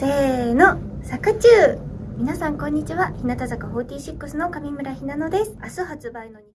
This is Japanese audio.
せーの、作中皆さんこんにちは。日向坂46の上村ひなのです。明日発売の